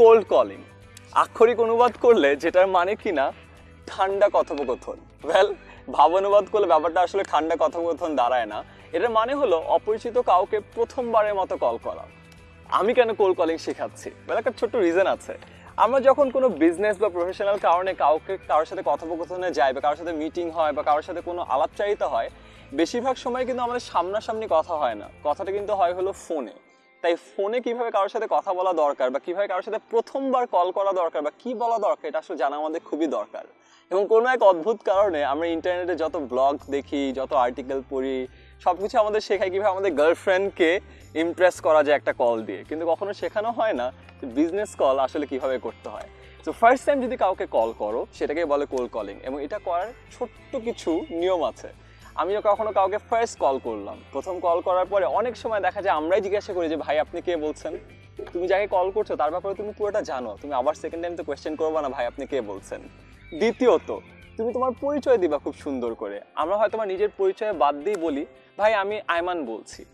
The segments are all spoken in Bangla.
কোল্ড কলিং আক্ষরিক অনুবাদ করলে যেটার মানে কি না, ঠান্ডা কথোপকথন। ওয়েল ভাব অনুবাদ করলে ব্যাপারটা আসলে ঠান্ডা কথোপকথন দাঁড়ায় না। এটার মানে হলো অপরিচিত কাউকে প্রথমবারের মতো কল করা। আমি কেন কোল্ড কলিং শেখাচ্ছি? ওয়েল একটা ছোট্ট রিজন আছে। আমরা যখন কোনো বিজনেস বা প্রফেশনাল কারণে কাউকে, কারোর সাথে কথোপকথনে যাই বা কারোর সাথে মিটিং হয় বা কারোর সাথে কোনো আলাপচারিতা হয়, বেশিরভাগ সময় কিন্তু আমাদের সামনাসামনি কথা হয় না। কথাটা কিন্তু হয় হলো ফোনে তাই ফোনে কীভাবে কারোর সাথে কথা বলা দরকার বা কীভাবে কারোর সাথে প্রথমবার কল করা দরকার বা কি বলা দরকার, এটা আসলে জানা আমাদের খুবই দরকার। এবং কোনো এক অদ্ভুত কারণে আমরা ইন্টারনেটে যত ব্লগ দেখি, যত আর্টিকেল পড়ি সব কিছু আমাদের শেখায় কীভাবে আমাদের গার্লফ্রেন্ডকে ইমপ্রেস করা যায় একটা কল দিয়ে। কিন্তু কখনো শেখানো হয় না যে বিজনেস কল আসলে কীভাবে করতে হয়। তো ফার্স্ট টাইম যদি কাউকে কল করো সেটাকে বলে কোল কলিং এবং এটা করার ছোট্ট কিছু নিয়ম আছে। আমি কখনো কাউকে ফার্স্ট কল করলাম। প্রথম কল করার পরে অনেক সময় দেখা যায় আমরাই জিজ্ঞাসা করি যে, ভাই, আপনি কে বলছেন? তুমি যাকে কল করছ, তার ব্যাপারে তুমি পুরোটা জানো। তুমি আবার সেকেন্ড টাইম তো কোয়েশ্চেন করব না, ভাই, আপনি কে বলছেন? দ্বিতীয়ত, তুমি তোমার পরিচয় দিবা খুব সুন্দর করে। আমরা হয়তো নিজের পরিচয় বাদ দিয়ে বলি, ভাই, আমি আয়মান বলছি।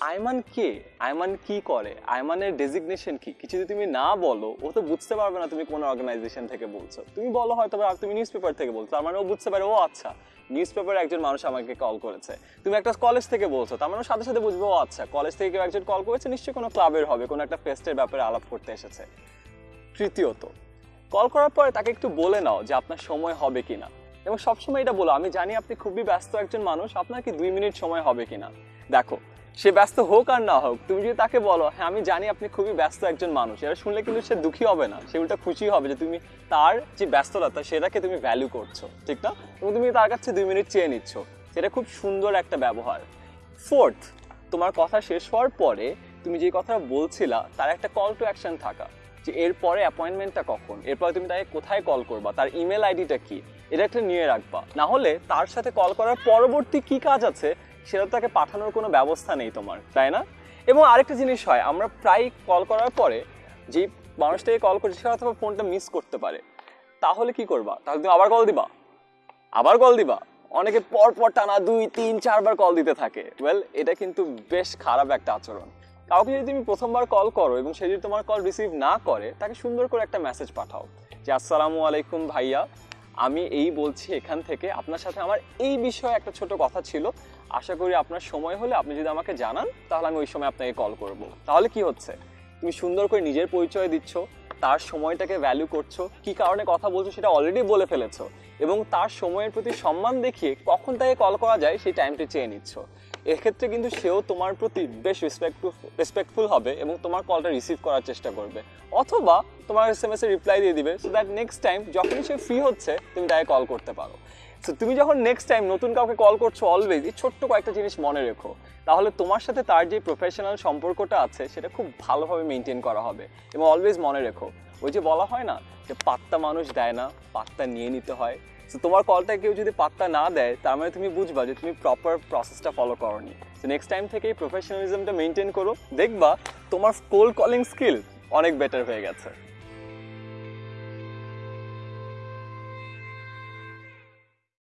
আয়মান কে? আয়মান কি করে? আয়মানের ডেজিগনেশন কি? কিছু যদি তুমি না বলো, ও তো বুঝতে পারবে না তুমি কোন অর্গানাইজেশন থেকে বলছো। তুমি বলো হয়তো বা তুমি নিউজ পেপার থেকে বলছো, তার মানে ও বুঝতে পারে, ও আচ্ছা নিউজ পেপারে একজন মানুষ আমাকে কল করেছে। তুমি একটা কলেজ থেকে বলছো, তার মানে সাথে সাথে বুঝব, ও আচ্ছা কলেজ থেকে কেউ একজন কল করেছে, নিশ্চয়ই কোনো ক্লাবের হবে, কোনো একটা ফেস্টের ব্যাপারে আলাপ করতে এসেছে। তৃতীয়ত কল করার পরে তাকে একটু বলে নাও যে আপনার সময় হবে কিনা। এবং সবসময় এটা বলো, আমি জানি আপনি খুবই ব্যস্ত একজন মানুষ, আপনার কি দুই মিনিট সময় হবে কিনা? দেখো সে ব্যস্ত হোক আর না হোক, তুমি যদি তাকে বলো হ্যাঁ আমি জানি আপনি খুবই ব্যস্ত একজন মানুষ। এটা শুনলে কিন্তু সে দুঃখী হবে না, সে উল্টা খুশি হবে যে তুমি তার যে ব্যস্ততা সেটাকে তুমি ভ্যালু করছ, ঠিক না? এবং তুমি তার কাছে দুই মিনিট চেয়ে নিচ্ছ। সেটা খুব সুন্দর একটা ব্যবহার। ফোর্থ তোমার কথা শেষ হওয়ার পরে তুমি যে কথা বলছিলা, তার একটা কল টু অ্যাকশন থাকা। যে এরপরে অ্যাপয়েন্টমেন্টটা কখন? এরপরে তুমি তাকে কোথায় কল করবা? তার ইমেল আইডিটা কি? এটা একটা নিয়ে রাখবা। না হলে তার সাথে কল করার পরবর্তী কি কাজ আছে? সেটা তাকে পাঠানোর কোনো ব্যবস্থা নেই তোমার, তাই না? এবং আরেকটা জিনিস হয়, আমরা প্রায় কল করার পরে যে মানুষটাকে কল করছে, সে অথবা ফোনটা মিস করতে পারে। তাহলে কি করবা? তাহলে তুমি আবার কল দিবা? আবার কল দিবা? অনেকে পর পর টানা দুই, তিন, চারবার কল দিতে থাকে। ওয়েল এটা কিন্তু বেশ খারাপ একটা আচরণ। কাউকে যদি তুমি প্রথমবার কল করো এবং সে যদি তোমার কল রিসিভ না করে, তাকে সুন্দর করে একটা মেসেজ পাঠাও যে, আসসালামু আলাইকুম ভাইয়া। আমি এই বলছি এখান থেকে। আপনার সাথে আমার এই বিষয়ে একটা ছোট কথা ছিল। আশা করি আপনার সময় হলে আপনি যদি আমাকে জানান, তাহলে আমি ওই সময় আপনাকে কল করব। তাহলে কি হচ্ছে? তুমি সুন্দর করে নিজের পরিচয় দিচ্ছ, তার সময়টাকে ভ্যালু করছ, কি কারণে কথা বলছো সেটা অলরেডি বলে ফেলেছো এবং তার সময়ের প্রতি সম্মান দেখিয়ে কখন তাকে কল করা যায় সেই টাইমটি চেয়ে নিচ্ছ। এক্ষেত্রে কিন্তু সেও তোমার প্রতি বেশ রেসপেক্টফুল রেসপেক্টফুল হবে এবং তোমার কলটা রিসিভ করার চেষ্টা করবে। অথবা তোমার এস এম এস এ রিপ্লাই দিয়ে দিবে সো দ্যাট নেক্সট টাইম যখনই সে ফ্রি হচ্ছে, তুমি তাকে কল করতে পারো। সো তুমি যখন নেক্সট টাইম নতুন কাউকে কল করছ অলওয়েজ এই ছোট্ট কয়েকটা জিনিস মনে রেখো। তাহলে তোমার সাথে তার যে প্রফেশনাল সম্পর্কটা আছে, সেটা খুব ভালোভাবে মেনটেন করা হবে। এবং অলওয়েজ মনে রেখো, ওই যে বলা হয় না যে পাত্তা মানুষ দেয় না, পাত্তা নিয়ে নিতে হয়। সো তোমার কলটা কেউ যদি পাত্তা না দেয়, তার মানে তুমি বুঝবা যে তুমি প্রপার প্রসেসটা ফলো করনি। সো নেক্সট টাইম থেকে এই প্রফেশনালিজমটা মেনটেন করো। দেখবা তোমার কোল কলিং স্কিল অনেক বেটার হয়ে গেছে।